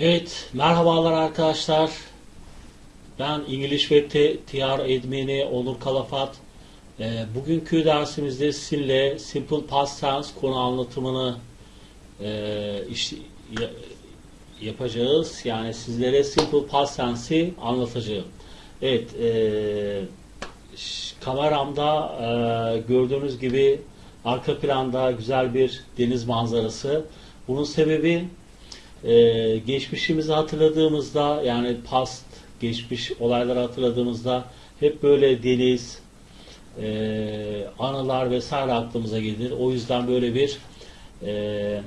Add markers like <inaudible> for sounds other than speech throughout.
Evet, merhabalar arkadaşlar. Ben İngiliz T- TR admini Onur Kalafat. Ee, bugünkü dersimizde sizinle Simple Past Tense konu anlatımını e, iş- ya- yapacağız. Yani sizlere Simple Past Tense'i anlatacağım. Evet, e, kameramda e, gördüğünüz gibi arka planda güzel bir deniz manzarası. Bunun sebebi ee, geçmişimizi hatırladığımızda yani past, geçmiş olayları hatırladığımızda hep böyle deniz, e, anılar vesaire aklımıza gelir. O yüzden böyle bir e,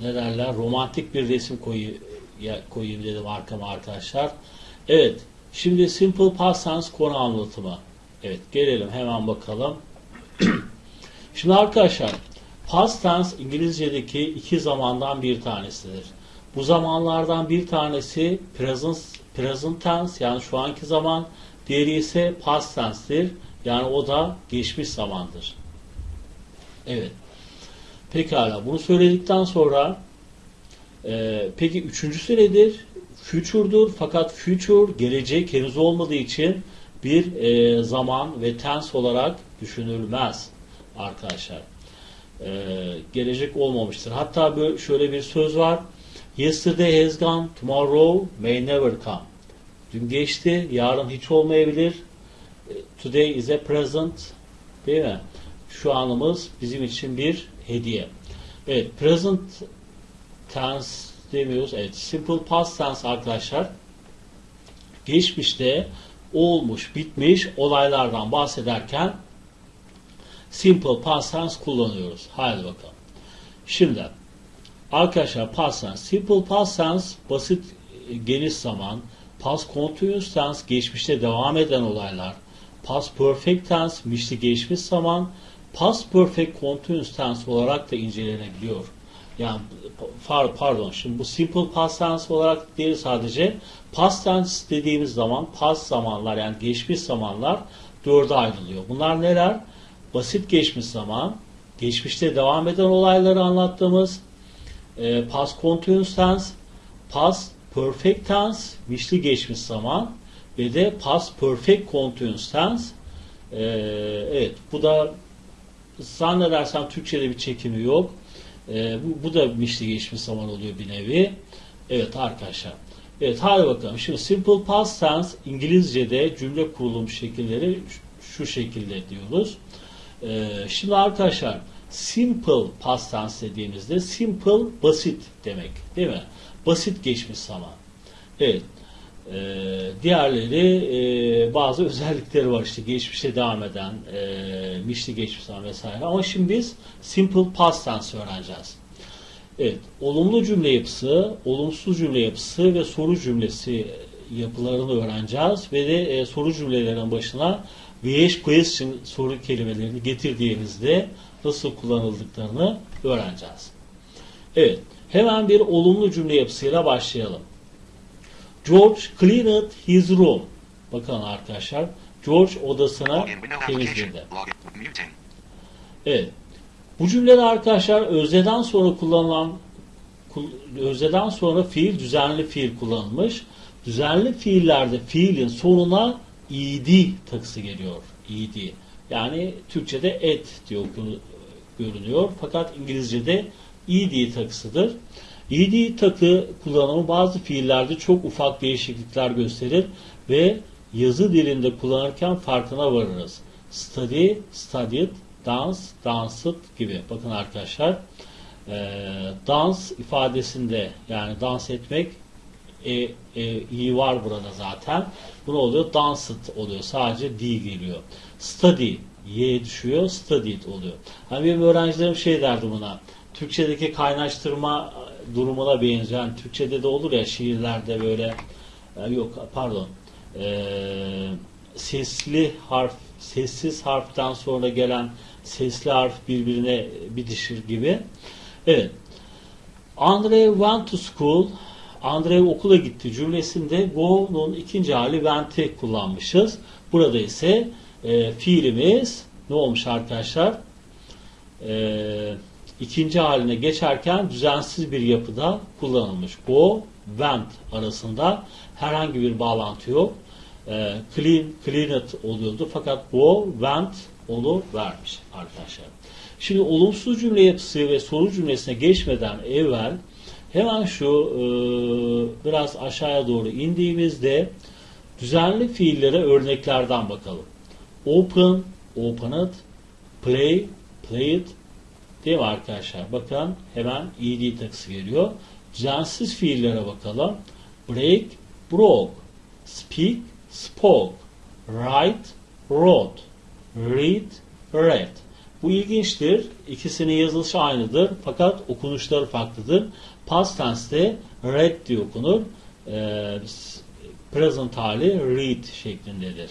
ne derler romantik bir resim koyu, ya- koyayım dedim arkama arkadaşlar. Evet, şimdi Simple Past Tense konu anlatımı. Evet, gelelim hemen bakalım. <clears throat> Şimdi arkadaşlar past tense İngilizce'deki iki zamandan bir tanesidir. Bu zamanlardan bir tanesi present, present tense yani şu anki zaman, diğeri ise past tense'tir. Yani o da geçmiş zamandır. Evet. Pekala. Bunu söyledikten sonra e, peki üçüncüsü nedir? Future'dur. Fakat future gelecek henüz olmadığı için bir e, zaman ve tense olarak düşünülmez arkadaşlar. Ee, gelecek olmamıştır. Hatta böyle şöyle bir söz var. Yesterday has gone, tomorrow may never come. Dün geçti, yarın hiç olmayabilir. Ee, Today is a present. Değil mi? Şu anımız bizim için bir hediye. Evet, present tense demiyoruz. Evet, simple past tense arkadaşlar. Geçmişte olmuş, bitmiş olaylardan bahsederken simple past tense kullanıyoruz. Haydi bakalım. Şimdi arkadaşlar past tense, simple past tense basit e, geniş zaman, past continuous tense geçmişte devam eden olaylar, past perfect tense mişli geçmiş zaman, past perfect continuous tense olarak da incelenebiliyor. Yani par- pardon şimdi bu simple past tense olarak değil sadece past tense dediğimiz zaman past zamanlar yani geçmiş zamanlar dörde ayrılıyor. Bunlar neler? Basit geçmiş zaman, geçmişte devam eden olayları anlattığımız e, past continuous tense, past perfect tense, mişli geçmiş zaman ve de past perfect continuous tense. E, evet, bu da zannedersem Türkçe'de bir çekimi yok. E, bu, bu da mişli geçmiş zaman oluyor bir nevi. Evet arkadaşlar. Evet hadi bakalım. Şimdi simple past tense İngilizce'de cümle kurulum şekilleri şu- şekilde diyoruz. Ee, şimdi arkadaşlar simple past tense dediğimizde simple basit demek değil mi? Basit geçmiş zaman. Evet. Ee, diğerleri e, bazı <laughs> özellikleri var işte geçmişe devam eden e, mişli geçmiş zaman vesaire ama şimdi biz simple past tense öğreneceğiz. Evet, olumlu cümle yapısı, olumsuz cümle yapısı ve soru cümlesi yapılarını öğreneceğiz ve de e, soru cümlelerin başına VH question soru kelimelerini getirdiğimizde nasıl kullanıldıklarını öğreneceğiz. Evet, hemen bir olumlu cümle yapısıyla başlayalım. George cleaned his room. Bakın arkadaşlar, George application. temizledi. Evet. Bu cümlede arkadaşlar özneden sonra kullanılan kul- özneden sonra fiil düzenli fiil kullanılmış. Düzenli fiillerde fiilin sonuna ed takısı geliyor. ed. Yani Türkçe'de et diye görünüyor. Fakat İngilizce'de ed takısıdır. ed takı kullanımı bazı fiillerde çok ufak değişiklikler gösterir ve yazı dilinde kullanırken farkına varırız. Study, studied, dance, danced gibi. Bakın arkadaşlar e, dans ifadesinde yani dans etmek e, e, iyi var burada zaten. Bu ne oluyor? Danced oluyor. Sadece D geliyor. Study Y düşüyor. Studied oluyor. Hani benim öğrencilerim şey derdi buna. Türkçedeki kaynaştırma durumuna benzeyen Türkçede de olur ya şiirlerde böyle e, yok pardon e, sesli harf sessiz harften sonra gelen sesli harf birbirine bitişir gibi. Evet. Andre went to school. Andre okula gitti cümlesinde go'nun ikinci hali went'i kullanmışız. Burada ise e, fiilimiz ne olmuş arkadaşlar? E, ikinci haline geçerken düzensiz bir yapıda kullanılmış. Go, went arasında herhangi bir bağlantı yok. E, clean, cleaned oluyordu fakat go, went olu vermiş arkadaşlar. Şimdi olumsuz cümle yapısı ve soru cümlesine geçmeden evvel hemen şu e, biraz aşağıya doğru indiğimizde düzenli fiillere örneklerden bakalım. Open, opened, play, played, Değil mi arkadaşlar? Bakın hemen ed takısı geliyor. Düzensiz fiillere bakalım. Break, broke. Speak, spoke. Write, wrote. Read, read. Bu ilginçtir. İkisinin yazılışı aynıdır. Fakat okunuşları farklıdır. Past tense'de read diye okunur. Ee, present hali read şeklindedir.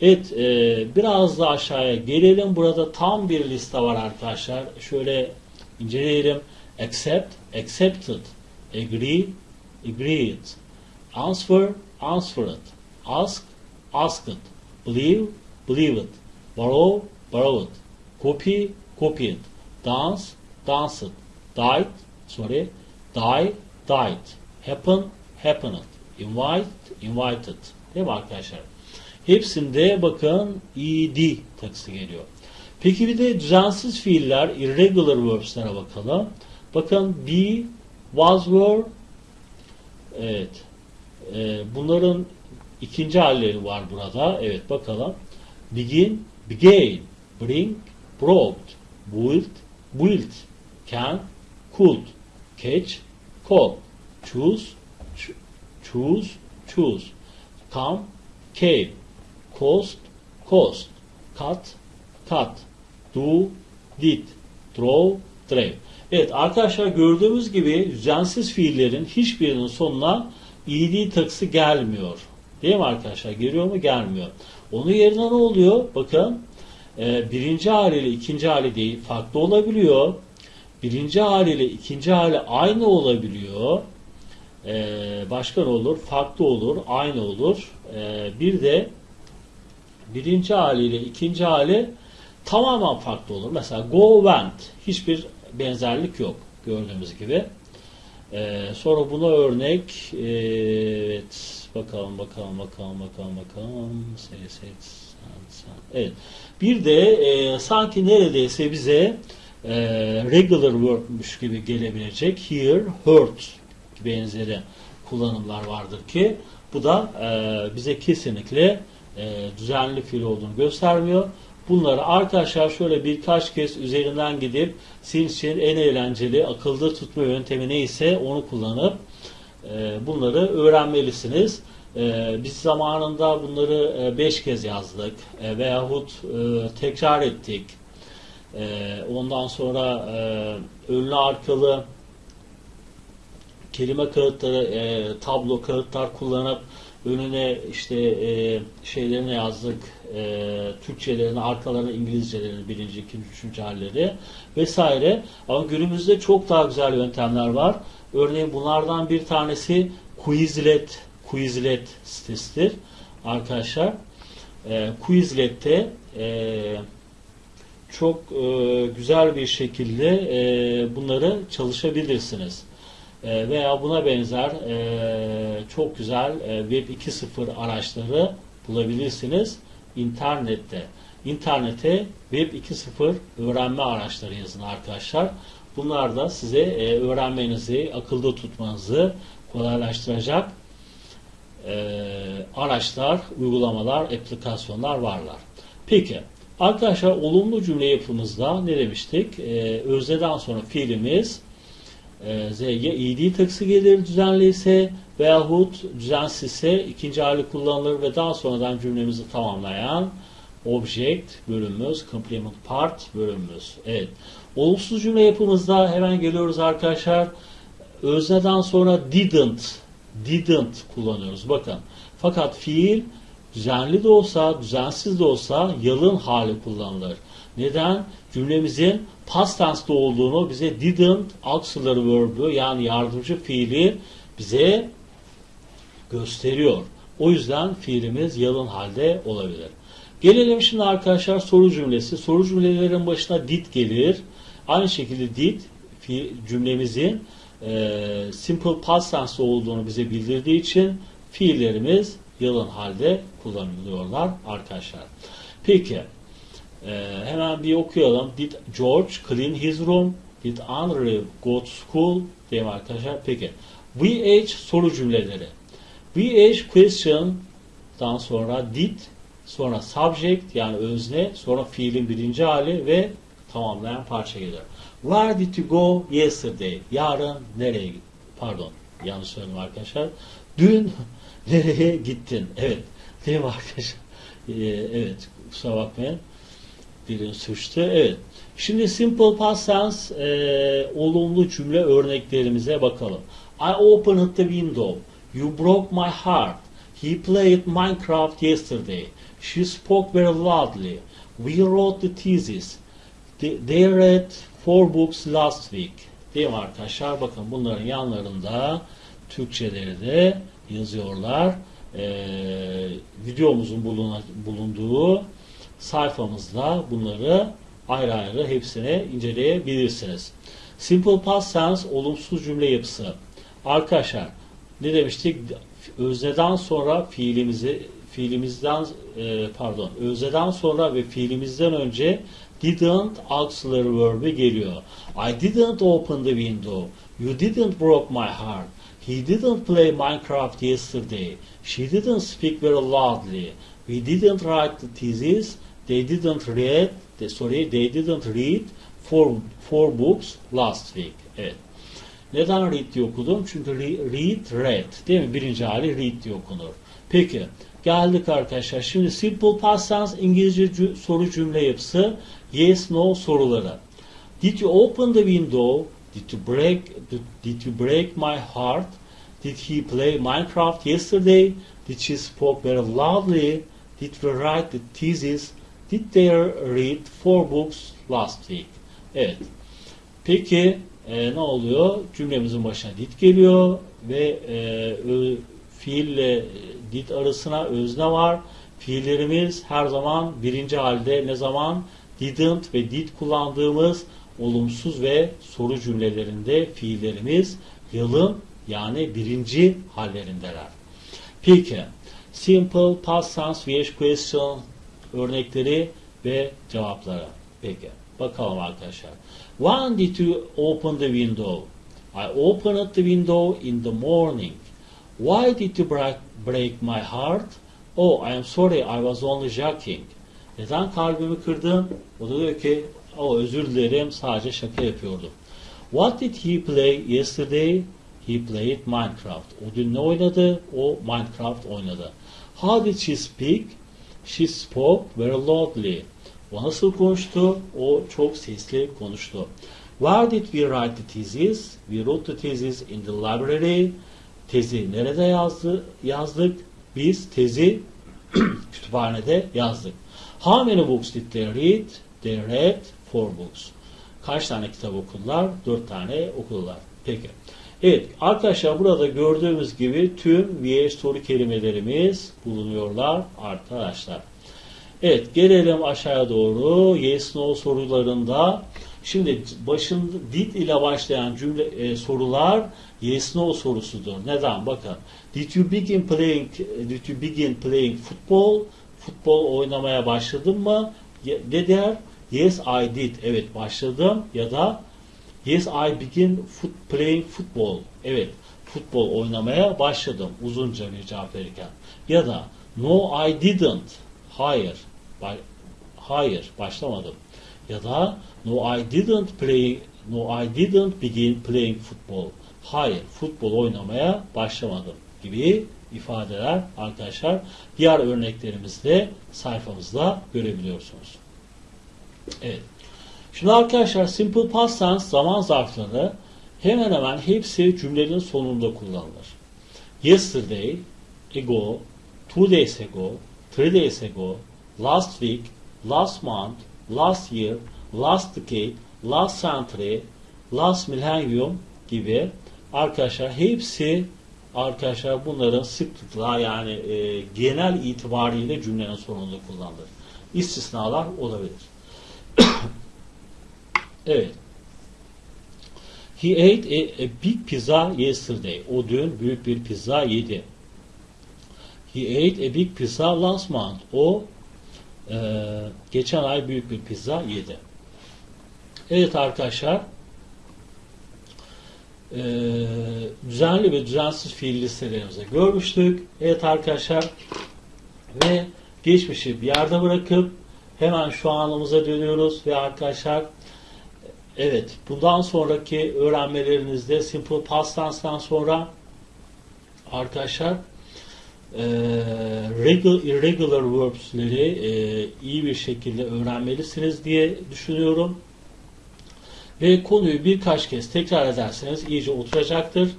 Evet, e, biraz da aşağıya gelelim. Burada tam bir liste var arkadaşlar. Şöyle inceleyelim. Accept, accepted. Agree, agreed. Answer, answered. Ask, asked. Believe, believed. Borrow, borrowed. Copy, copied. Dance, danced. Died, sorry. Die, died. Happen, happened. Invite, invited. Değil mi arkadaşlar? Hepsinde bakın ed takısı geliyor. Peki bir de düzensiz fiiller irregular verbs'lere bakalım. Bakın be, was, were evet. Ee, bunların ikinci halleri var burada. Evet bakalım. Begin, began, bring, brought, built, built, can, could, catch, caught, choose, choose, choose, come, came, cost, cost, cut, cut, do, did, draw, drave. Evet arkadaşlar gördüğümüz gibi düzensiz fiillerin hiçbirinin sonuna ed takısı gelmiyor. Değil mi arkadaşlar? Geliyor mu? Gelmiyor. Onun yerine ne oluyor? Bakın e, birinci haliyle ikinci hali değil farklı olabiliyor. Birinci haliyle ikinci hali aynı olabiliyor. E, başka ne olur? Farklı olur, aynı olur. E, bir de birinci haliyle ikinci hali tamamen farklı olur. Mesela go went hiçbir benzerlik yok gördüğümüz gibi. Ee, sonra buna örnek e, evet bakalım bakalım bakalım bakalım bakalım evet bir de e, sanki neredeyse bize e, regular verb'muş gibi gelebilecek here hurt benzeri kullanımlar vardır ki bu da e, bize kesinlikle e, düzenli fiil olduğunu göstermiyor. Bunları arkadaşlar şöyle birkaç kez üzerinden gidip sizin için en eğlenceli akılda tutma yöntemi neyse onu kullanıp e, bunları öğrenmelisiniz. E, biz zamanında bunları 5 kez yazdık veyahut tekrar ettik. Ondan sonra önlü arkalı kelime kağıtları, tablo kağıtlar kullanıp önüne işte e, şeylerini yazdık, e, Türkçelerini, arkalarına İngilizcelerini, birinci, ikinci, üçüncü halleri vesaire. Ama günümüzde çok daha güzel yöntemler var. Örneğin bunlardan bir tanesi Quizlet, Quizlet sitesidir arkadaşlar. E, Quizlet'te e, çok e, güzel bir şekilde e, bunları çalışabilirsiniz. E, veya buna benzer çok güzel Web 2.0 araçları bulabilirsiniz internette. İnternete Web 2.0 öğrenme araçları yazın arkadaşlar. Bunlar da size öğrenmenizi, akılda tutmanızı kolaylaştıracak araçlar, uygulamalar, aplikasyonlar varlar. Peki arkadaşlar olumlu cümle yapımızda ne demiştik? Özneden sonra fiilimiz e, Z ya id takısı gelir düzenli ise veyahut düzensizse ikinci hali kullanılır ve daha sonradan cümlemizi tamamlayan object bölümümüz, complement part bölümümüz. Evet. Olumsuz cümle yapımızda hemen geliyoruz arkadaşlar. Özneden sonra didn't didn't kullanıyoruz. Bakın. Fakat fiil düzenli de olsa, düzensiz de olsa yalın hali kullanılır. Neden? Cümlemizin past tense'de olduğunu bize didn't auxiliary verb'ü yani yardımcı fiili bize gösteriyor. O yüzden fiilimiz yalın halde olabilir. Gelelim şimdi arkadaşlar soru cümlesi. Soru cümlelerin başına did gelir. Aynı şekilde did cümlemizin e, simple past tense olduğunu bize bildirdiği için fiillerimiz yalın halde kullanılıyorlar arkadaşlar. Peki e, hemen bir okuyalım. Did George clean his room? Did Andrew go to school? Diyelim arkadaşlar. Peki. VH soru cümleleri. VH question'dan sonra did, sonra subject yani özne, sonra fiilin birinci hali ve tamamlayan parça geliyor. Where did you go yesterday? Yarın nereye? Pardon, yanlış söyledim arkadaşlar. Dün nereye gittin? Evet, değil mi arkadaşlar? Ee, evet, kusura bakmayın. Dilim suçtu. Evet. Şimdi simple past tense e, olumlu cümle örneklerimize bakalım. I opened the window. You broke my heart. He played Minecraft yesterday. She spoke very loudly. We wrote the thesis. They read four books last week. Değil mi arkadaşlar? Bakın bunların yanlarında Türkçeleri de yazıyorlar. Ee, videomuzun buluna- bulunduğu sayfamızda bunları ayrı ayrı hepsini inceleyebilirsiniz. Simple past tense olumsuz cümle yapısı. Arkadaşlar ne demiştik? Özneden sonra fiilimizi fiilimizden e, pardon özneden sonra ve fiilimizden önce didn't auxiliary verb'i geliyor. I didn't open the window. You didn't broke my heart. He didn't play Minecraft yesterday. She didn't speak very loudly. We didn't write the thesis. They didn't read. They, sorry, they didn't read four, four books last week. Evet. Neden read diye okudum? Çünkü re- read, read. Değil mi? Birinci hali read diye okunur. Peki. Geldik arkadaşlar. Şimdi simple past tense İngilizce soru cümle yapısı. Yes, no soruları. Did you open the window? Did you break did you break my heart? Did he play Minecraft yesterday? Did she spoke very loudly? Did we write the thesis? Did they read four books last week? Evet. Peki e, ne oluyor? Cümlemizin başına did geliyor ve e, ö, fiille did arasına özne var. Fiillerimiz her zaman birinci halde ne zaman didn't ve did kullandığımız olumsuz ve soru cümlelerinde fiillerimiz yalın yani birinci hallerindeler. Peki simple past tense vs question örnekleri ve cevapları. Peki bakalım arkadaşlar. When did you open the window? I opened the window in the morning. Why did you break, break my heart? Oh, I am sorry, I was only joking. Neden kalbimi kırdın? O da diyor ki, oh özür dilerim, sadece şaka yapıyordum. What did he play yesterday? He played Minecraft. O dün ne oynadı? O Minecraft oynadı. How did she speak? She spoke very loudly. O nasıl konuştu? O çok sesli konuştu. Where did we write the thesis? We wrote the thesis in the library. Tezi nerede yazdı, yazdık? Biz tezi <clears throat> kütüphanede yazdık. How many books did they read? They read four books. Kaç tane kitap okudular? Dört tane okudular. Peki. Evet arkadaşlar burada gördüğümüz gibi tüm VH soru kelimelerimiz bulunuyorlar arkadaşlar. Evet gelelim aşağıya doğru. Yes no sorularında şimdi başında did ile başlayan cümle e, sorular yes no sorusudur. Neden? Bakın. Did you begin playing did you begin playing football? Futbol oynamaya başladın mı? Ne der? Yes I did. Evet başladım ya da Yes I begin foot, playing football. Evet futbol oynamaya başladım uzunca bir cevap verirken. Ya da No I didn't. Hayır. Hayır başlamadım. Ya da No I didn't play No I didn't begin playing football. Hayır futbol oynamaya başlamadım gibi ifadeler arkadaşlar diğer örneklerimizde sayfamızda görebiliyorsunuz. Evet. Şimdi arkadaşlar simple past tense zaman zarfları hemen hemen hepsi cümlenin sonunda kullanılır. Yesterday, ago, two days ago, three days ago, last week, last month, last year, last decade, last century, last millennium gibi arkadaşlar hepsi arkadaşlar bunların sıklıkla yani e, genel itibariyle cümlenin sonunda kullanılır. İstisnalar olabilir. <coughs> Evet. He ate a, a big pizza yesterday. O dün büyük bir pizza yedi. He ate a big pizza last month. O e, geçen ay büyük bir pizza yedi. Evet arkadaşlar. E, düzenli ve düzensiz fiil listelerimizi görmüştük. Evet arkadaşlar. Ve geçmişi bir yerde bırakıp hemen şu anımıza dönüyoruz ve arkadaşlar evet bundan sonraki öğrenmelerinizde simple past tense'dan sonra arkadaşlar regular, irregular verbs'leri iyi bir şekilde öğrenmelisiniz diye düşünüyorum. Ve konuyu birkaç kez tekrar ederseniz iyice oturacaktır.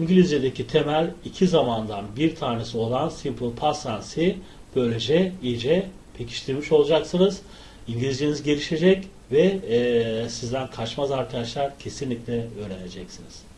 İngilizce'deki temel iki zamandan bir tanesi olan simple past tense'i böylece iyice pekiştirmiş olacaksınız. İngilizceniz gelişecek ve e, sizden kaçmaz arkadaşlar kesinlikle öğreneceksiniz.